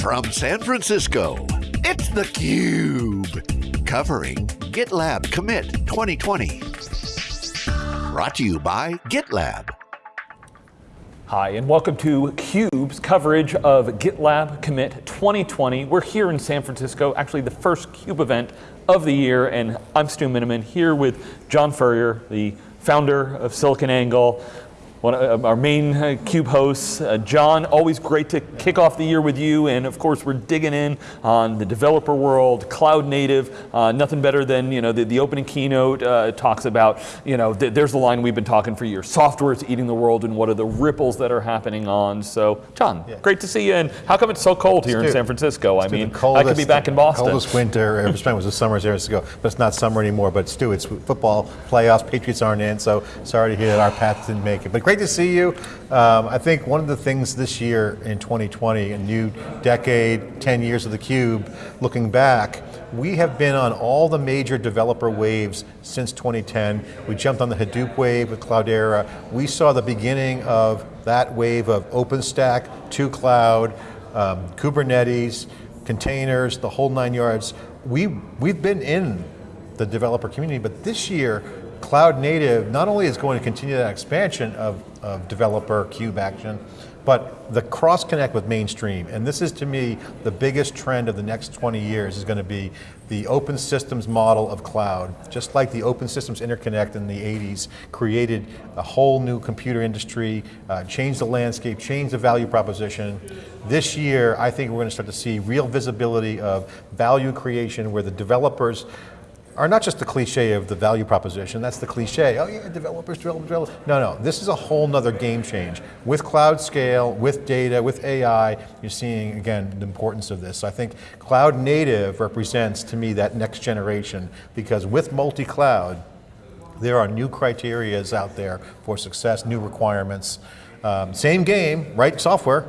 From San Francisco, it's theCUBE. Covering GitLab Commit 2020. Brought to you by GitLab. Hi, and welcome to CUBE's coverage of GitLab Commit 2020. We're here in San Francisco, actually the first CUBE event of the year, and I'm Stu Miniman here with John Furrier, the founder of SiliconANGLE, one of our main uh, CUBE hosts. Uh, John, always great to kick off the year with you, and of course we're digging in on the developer world, cloud native, uh, nothing better than, you know, the, the opening keynote uh, talks about, you know, th there's the line we've been talking for years, software is eating the world and what are the ripples that are happening on. So, John, yeah. great to see you, and how come it's so cold here in San Francisco? I mean, coldest, I could be back in Boston. coldest winter ever spent was the summer years ago, but it's not summer anymore, but Stu, it's football playoffs, Patriots aren't in, so sorry to hear that our Pats didn't make it. But great to see you. Um, I think one of the things this year in 2020, a new decade, 10 years of theCUBE, looking back, we have been on all the major developer waves since 2010. We jumped on the Hadoop wave with Cloudera. We saw the beginning of that wave of OpenStack to cloud, um, Kubernetes, containers, the whole nine yards. We, we've been in the developer community, but this year, cloud native not only is going to continue that expansion of, of developer cube action, but the cross connect with mainstream, and this is to me the biggest trend of the next 20 years is going to be the open systems model of cloud. Just like the open systems interconnect in the 80s created a whole new computer industry, uh, changed the landscape, changed the value proposition. This year, I think we're going to start to see real visibility of value creation where the developers are not just the cliche of the value proposition, that's the cliche, oh yeah, developers, developers, developers. No, no, this is a whole nother game change. With cloud scale, with data, with AI, you're seeing, again, the importance of this. So I think cloud native represents, to me, that next generation, because with multi-cloud, there are new criterias out there for success, new requirements. Um, same game, right software,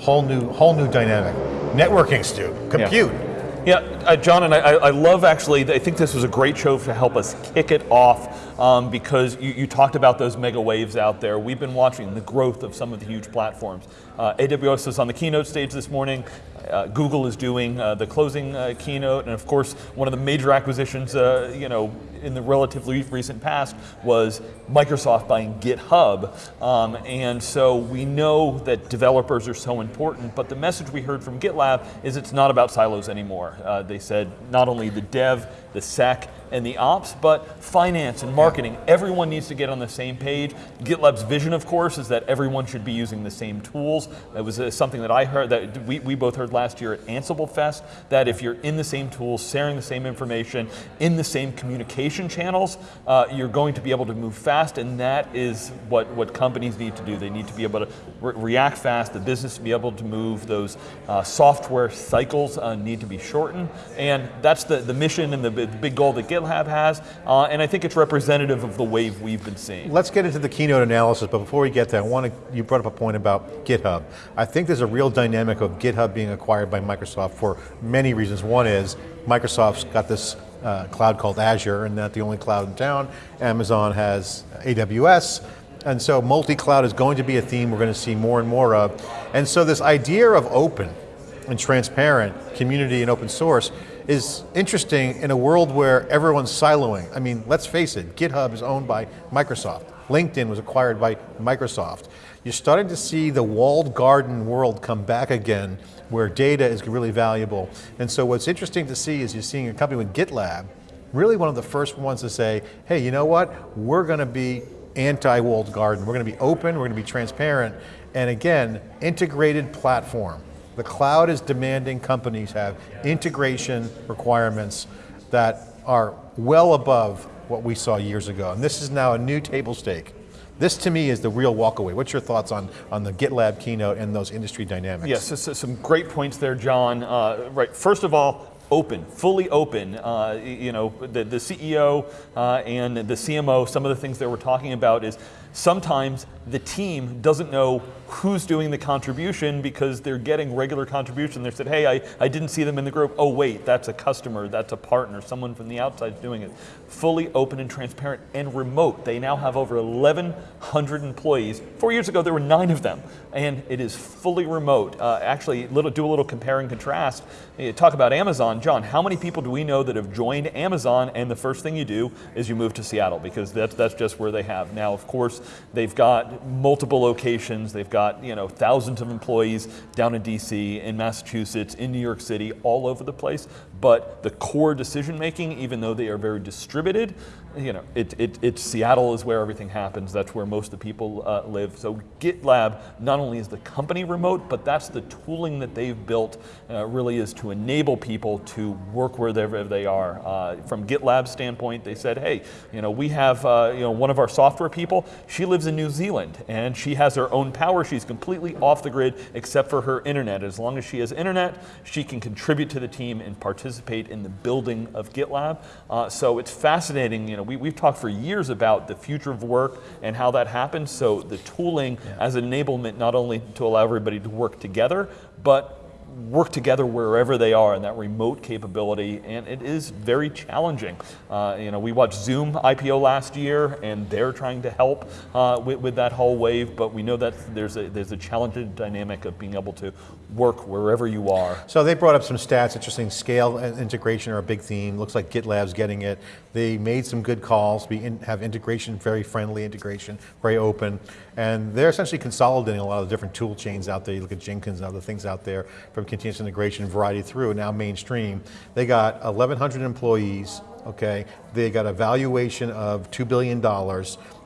whole new, whole new dynamic. Networking, Stu, compute. Yeah. Yeah, uh, John, and I, I, love actually, I think this was a great show to help us kick it off um, because you, you, talked about those mega waves out there. We've been watching the growth of some of the huge platforms. Uh, AWS was on the keynote stage this morning. Uh, Google is doing uh, the closing uh, keynote, and of course, one of the major acquisitions, uh, you know, in the relatively recent past was Microsoft buying GitHub. Um, and so we know that developers are so important, but the message we heard from GitLab is it's not about silos anymore. Uh, they said not only the dev, the sec, and the ops, but finance and marketing. Everyone needs to get on the same page. GitLab's vision, of course, is that everyone should be using the same tools. That was uh, something that I heard, that we, we both heard last year at Ansible Fest, that if you're in the same tools, sharing the same information, in the same communication channels, uh, you're going to be able to move fast, and that is what, what companies need to do. They need to be able to re react fast, the business to be able to move, those uh, software cycles uh, need to be shortened, and that's the, the mission and the, the big goal that GitLab has, uh, and I think it's representative of the wave we've been seeing. Let's get into the keynote analysis, but before we get there, I want to, you brought up a point about GitHub. I think there's a real dynamic of GitHub being acquired by Microsoft for many reasons. One is, Microsoft's got this uh, cloud called Azure, and not the only cloud in town. Amazon has AWS, and so multi-cloud is going to be a theme we're going to see more and more of. And so this idea of open and transparent community and open source is interesting in a world where everyone's siloing. I mean, let's face it, GitHub is owned by Microsoft. LinkedIn was acquired by Microsoft. You're starting to see the walled garden world come back again where data is really valuable. And so what's interesting to see is you're seeing a company with GitLab, really one of the first ones to say, hey, you know what? We're going to be anti-walled garden. We're going to be open, we're going to be transparent, and again, integrated platform. The cloud is demanding companies have integration requirements that are well above what we saw years ago. And this is now a new table stake. This to me is the real walkaway. What's your thoughts on, on the GitLab keynote and those industry dynamics? Yes, so, so some great points there, John. Uh, right, first of all, open, fully open. Uh, you know, the, the CEO uh, and the CMO, some of the things that we're talking about is sometimes the team doesn't know who's doing the contribution because they're getting regular contribution. They said, hey, I, I didn't see them in the group. Oh, wait, that's a customer, that's a partner, someone from the outside doing it. Fully open and transparent and remote. They now have over 1,100 employees. Four years ago, there were nine of them, and it is fully remote. Uh, actually, little, do a little compare and contrast. You talk about Amazon. John, how many people do we know that have joined Amazon and the first thing you do is you move to Seattle because that's, that's just where they have. Now, of course, they've got multiple locations. They've got you know thousands of employees down in DC, in Massachusetts, in New York City, all over the place. But the core decision making, even though they are very distributed, you know, it, it, it Seattle is where everything happens. That's where most of the people uh, live. So GitLab not only is the company remote, but that's the tooling that they've built. Uh, really is to enable people to work wherever they are. Uh, from GitLab standpoint, they said, hey, you know, we have uh, you know one of our software people. She lives in New Zealand and she has her own power. She's completely off the grid except for her internet. As long as she has internet, she can contribute to the team and participate in the building of GitLab. Uh, so it's fascinating. You know, we, we've talked for years about the future of work and how that happens. So the tooling yeah. as enablement, not only to allow everybody to work together, but work together wherever they are in that remote capability, and it is very challenging. Uh, you know, we watched Zoom IPO last year, and they're trying to help uh, with, with, that whole wave, but we know that there's a, there's a challenging dynamic of being able to work wherever you are. So they brought up some stats, interesting, scale and integration are a big theme. Looks like GitLab's getting it. They made some good calls, we in, have integration, very friendly integration, very open, and they're essentially consolidating a lot of the different tool chains out there. You look at Jenkins and other things out there from continuous integration variety through, now mainstream. They got 1,100 employees, okay? They got a valuation of $2 billion.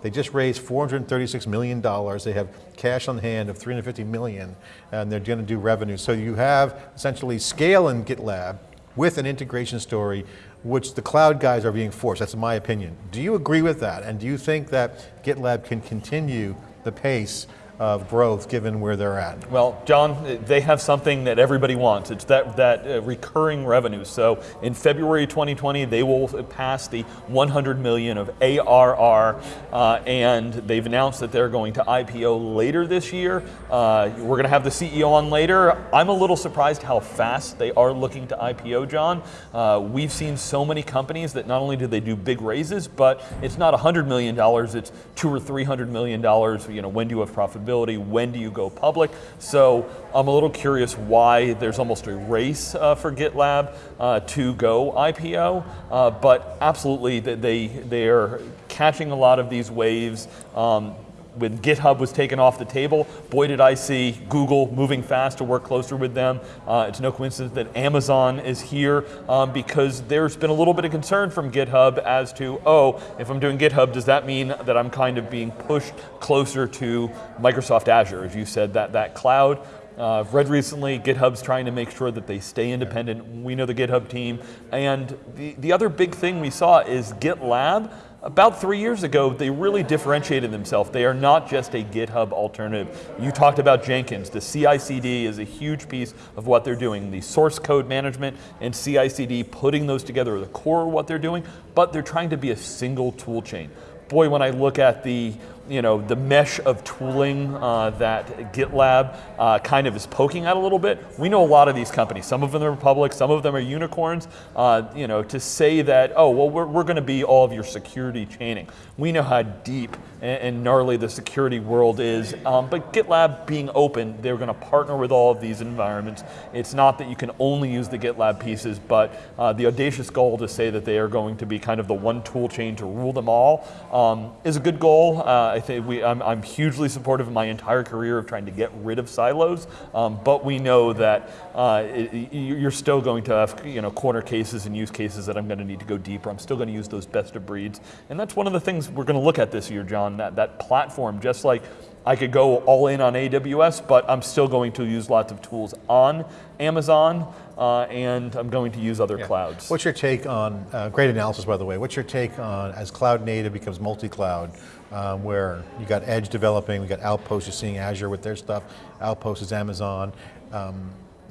They just raised $436 million. They have cash on hand of 350 million, and they're going to do revenue. So you have essentially scale in GitLab with an integration story which the cloud guys are being forced, that's my opinion. Do you agree with that? And do you think that GitLab can continue the pace of growth given where they're at? Well, John, they have something that everybody wants. It's that, that uh, recurring revenue. So in February 2020, they will pass the 100 million of ARR, uh, and they've announced that they're going to IPO later this year. Uh, we're going to have the CEO on later. I'm a little surprised how fast they are looking to IPO, John. Uh, we've seen so many companies that not only do they do big raises, but it's not $100 million, it's two or $300 million. You know, when do you have profitability? When do you go public? So I'm a little curious why there's almost a race uh, for GitLab uh, to go IPO, uh, but absolutely they, they are catching a lot of these waves. Um, when GitHub was taken off the table, boy did I see Google moving fast to work closer with them. Uh, it's no coincidence that Amazon is here um, because there's been a little bit of concern from GitHub as to, oh, if I'm doing GitHub, does that mean that I'm kind of being pushed closer to Microsoft Azure, as you said, that, that cloud? Uh, I've read recently GitHub's trying to make sure that they stay independent. We know the GitHub team. And the, the other big thing we saw is GitLab about three years ago, they really differentiated themselves. They are not just a GitHub alternative. You talked about Jenkins. The CI/CD is a huge piece of what they're doing. The source code management and CI/CD, putting those together are the core of what they're doing, but they're trying to be a single tool chain. Boy, when I look at the you know, the mesh of tooling uh, that GitLab uh, kind of is poking at a little bit. We know a lot of these companies. Some of them are public, some of them are unicorns. Uh, you know, to say that, oh, well, we're, we're going to be all of your security chaining. We know how deep and, and gnarly the security world is. Um, but GitLab being open, they're going to partner with all of these environments. It's not that you can only use the GitLab pieces, but uh, the audacious goal to say that they are going to be kind of the one tool chain to rule them all um, is a good goal. Uh, I think we, I'm, I'm, hugely supportive of my entire career of trying to get rid of silos, um, but we know that uh, it, you're still going to have you know, corner cases and use cases that I'm going to need to go deeper. I'm still going to use those best of breeds. And that's one of the things we're going to look at this year, John, that, that platform, just like I could go all in on AWS, but I'm still going to use lots of tools on Amazon, uh, and I'm going to use other yeah. clouds. What's your take on, uh, great analysis by the way, what's your take on as cloud native becomes multi-cloud, um, where you got Edge developing, we got Outpost, you're seeing Azure with their stuff, Outpost is Amazon. Um,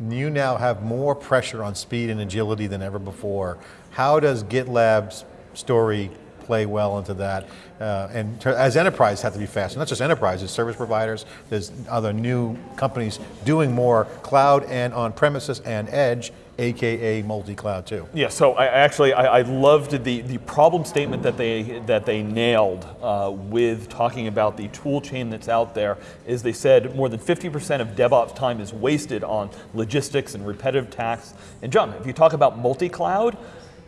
you now have more pressure on speed and agility than ever before. How does GitLab's story play well into that. Uh, and as enterprise have to be faster, not just enterprises, service providers, there's other new companies doing more cloud and on premises and edge, AKA multi-cloud too. Yeah, so I actually, I, I loved the, the problem statement that they, that they nailed uh, with talking about the tool chain that's out there is they said more than 50% of DevOps time is wasted on logistics and repetitive tasks. And John, if you talk about multi-cloud,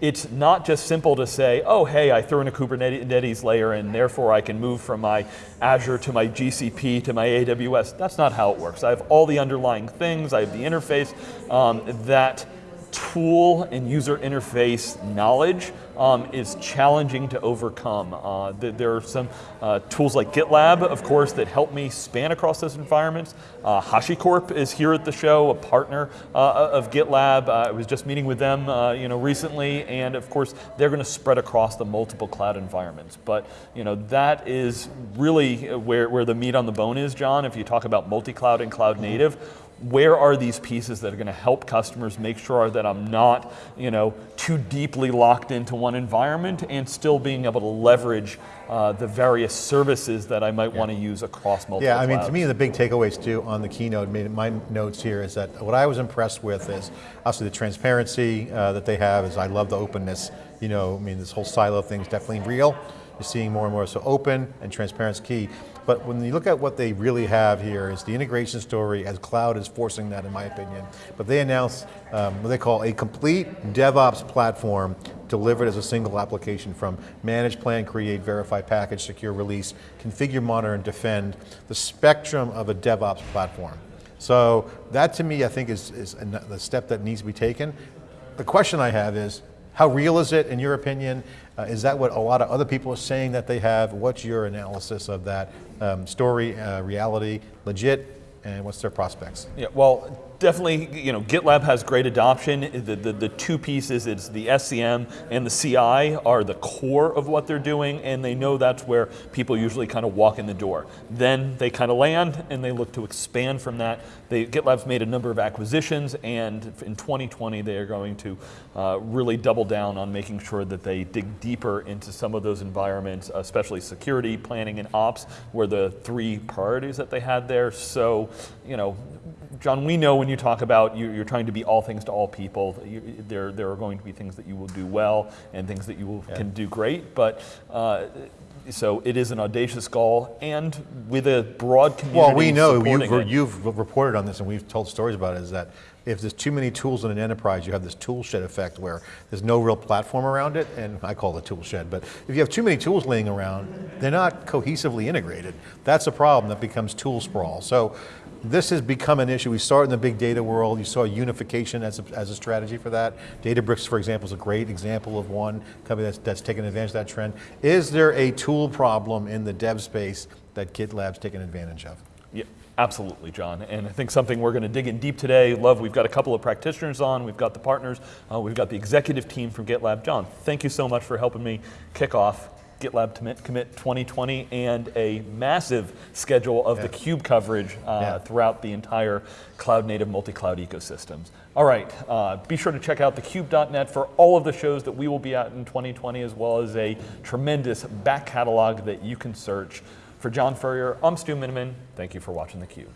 it's not just simple to say, oh, hey, I threw in a Kubernetes layer and therefore I can move from my Azure to my GCP to my AWS. That's not how it works. I have all the underlying things, I have the interface um, that tool and user interface knowledge um, is challenging to overcome. Uh, th there are some uh, tools like GitLab, of course, that help me span across those environments. Uh, HashiCorp is here at the show, a partner uh, of GitLab. Uh, I was just meeting with them uh, you know, recently, and of course, they're going to spread across the multiple cloud environments. But you know, that is really where, where the meat on the bone is, John, if you talk about multi-cloud and cloud native where are these pieces that are going to help customers make sure that I'm not, you know, too deeply locked into one environment and still being able to leverage uh, the various services that I might yeah. want to use across multiple Yeah, I mean, clouds. to me, the big takeaways too on the keynote, my notes here is that what I was impressed with is obviously the transparency uh, that they have is I love the openness. You know, I mean, this whole silo thing is definitely real. You're seeing more and more, so open and transparency key. But when you look at what they really have here is the integration story as cloud is forcing that in my opinion. But they announced um, what they call a complete DevOps platform delivered as a single application from manage, plan, create, verify, package, secure, release, configure, monitor, and defend, the spectrum of a DevOps platform. So that to me I think is, is the step that needs to be taken. The question I have is, how real is it in your opinion? Uh, is that what a lot of other people are saying that they have? What's your analysis of that um, story, uh, reality, legit, and what's their prospects? Yeah, well, definitely, you know, GitLab has great adoption. The, the, the, two pieces, it's the SCM and the CI are the core of what they're doing, and they know that's where people usually kind of walk in the door. Then they kind of land, and they look to expand from that. They, GitLab's made a number of acquisitions, and in 2020, they are going to uh, really double down on making sure that they dig deeper into some of those environments, especially security, planning, and ops, were the three priorities that they had there. So, you know, John, we know when you talk about you, are trying to be all things to all people, you, there, there are going to be things that you will do well and things that you will, yeah. can do great, but uh, so it is an audacious goal and with a broad community Well, we know, you've, you've, reported on this and we've told stories about it, is that if there's too many tools in an enterprise, you have this tool shed effect where there's no real platform around it, and I call it tool shed, but if you have too many tools laying around, they're not cohesively integrated. That's a problem that becomes tool sprawl. So this has become an issue. We saw it in the big data world. You saw unification as a, as a strategy for that. Databricks, for example, is a great example of one company that's, that's taken advantage of that trend. Is there a tool problem in the dev space that GitLab's taken advantage of? Yeah. Absolutely, John. And I think something we're going to dig in deep today. Love, we've got a couple of practitioners on, we've got the partners, uh, we've got the executive team from GitLab. John, thank you so much for helping me kick off GitLab Commit, Commit 2020 and a massive schedule of yeah. the CUBE coverage uh, yeah. throughout the entire cloud native multi-cloud ecosystems. All right, uh, be sure to check out thecube.net for all of the shows that we will be at in 2020 as well as a tremendous back catalog that you can search. For John Furrier, I'm Stu Miniman. Thank you for watching theCUBE.